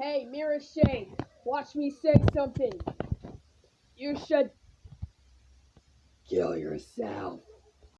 Hey, Mira Shade, watch me say something. You should kill yourself.